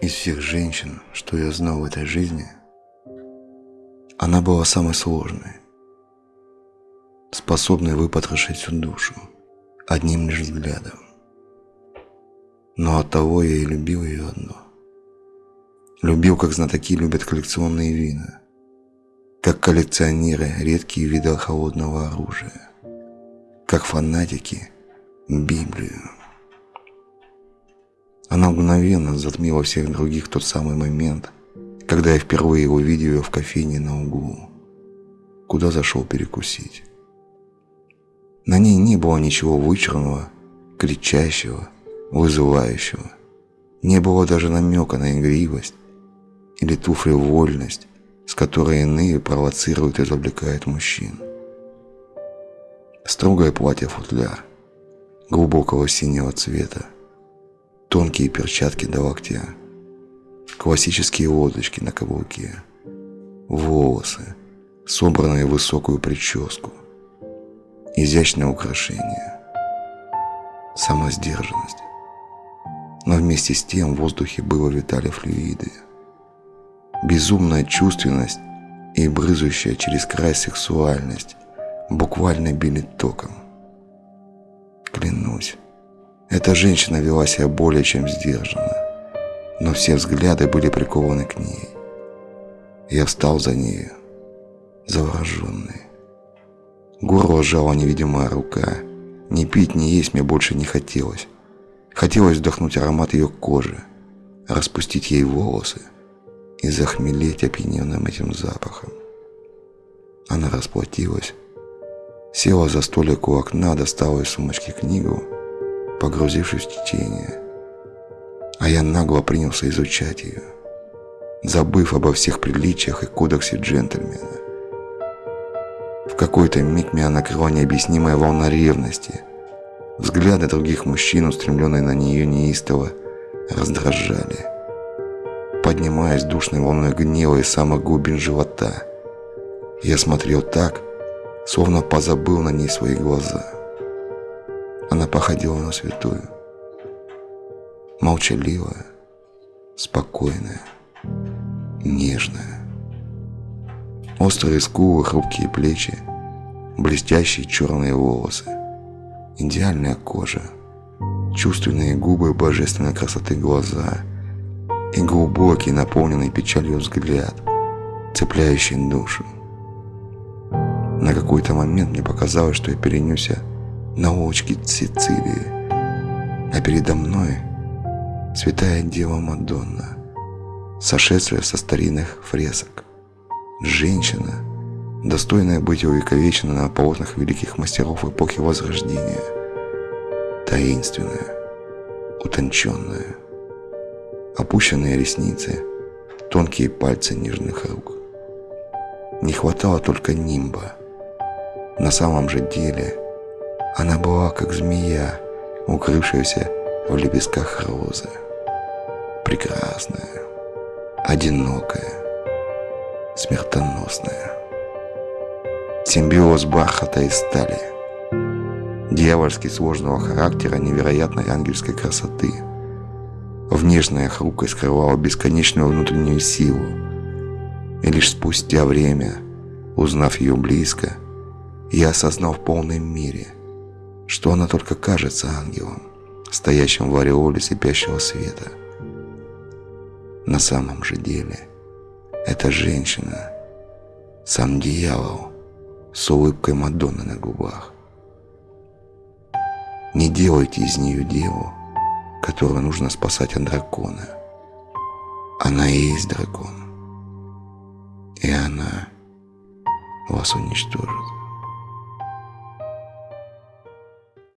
Из всех женщин, что я знал в этой жизни, она была самой сложной, способной выпотрошить всю душу одним лишь взглядом. Но от того я и любил ее одно. Любил, как знатоки любят коллекционные вина, как коллекционеры редкие виды холодного оружия, как фанатики Библию. Она мгновенно затмила всех других тот самый момент, когда я впервые увидел ее в кофейне на углу, куда зашел перекусить. На ней не было ничего вычурного, кричащего, вызывающего. Не было даже намека на игривость или туфли-вольность, с которой иные провоцируют и завлекают мужчин. Строгое платье-футляр, глубокого синего цвета, тонкие перчатки до локтя, классические лодочки на каблуке, волосы, собранные в высокую прическу, изящное украшение, самосдержанность. Но вместе с тем в воздухе было витали флюиды, безумная чувственность и брызущая через край сексуальность буквально били током. Клянусь, эта женщина вела себя более чем сдержанно, но все взгляды были прикованы к ней. Я встал за нею, завороженный. Горло сжала невидимая рука. Ни пить, ни есть мне больше не хотелось. Хотелось вдохнуть аромат ее кожи, распустить ей волосы и захмелеть опьяненным этим запахом. Она расплатилась, села за столик у окна, достала из сумочки книгу погрузившись в течение. А я нагло принялся изучать ее, забыв обо всех приличиях и кодексе джентльмена. В какой-то миг меня накрыла необъяснимая волна ревности. Взгляды других мужчин, устремленные на нее неистово, раздражали. Поднимаясь душной волной гнева из самых глубин живота, я смотрел так, словно позабыл на ней свои глаза. Она походила на святую. Молчаливая, спокойная, нежная. Острые скулы, хрупкие плечи, блестящие черные волосы, идеальная кожа, чувственные губы божественной красоты глаза и глубокий, наполненный печалью взгляд, цепляющий душу. На какой-то момент мне показалось, что я перенесся на улочке Сицилии, а передо мной святая Дева Мадонна, сошедшая со старинных фресок. Женщина, достойная быть увековечена на полотнах великих мастеров эпохи Возрождения. Таинственная, утонченная, опущенные ресницы, тонкие пальцы нежных рук. Не хватало только нимба. На самом же деле – она была как змея, укрывшаяся в лепестках розы. Прекрасная, одинокая, смертоносная. Симбиоз бархата и стали. Дьявольски сложного характера невероятной ангельской красоты. Внешняя хрупкость скрывала бесконечную внутреннюю силу. И лишь спустя время, узнав ее близко, я осознал в полной мере – что она только кажется ангелом, стоящим в ореоле слепящего света. На самом же деле, эта женщина, сам дьявол, с улыбкой Мадонны на губах. Не делайте из нее деву, которую нужно спасать от дракона. Она и есть дракон. И она вас уничтожит.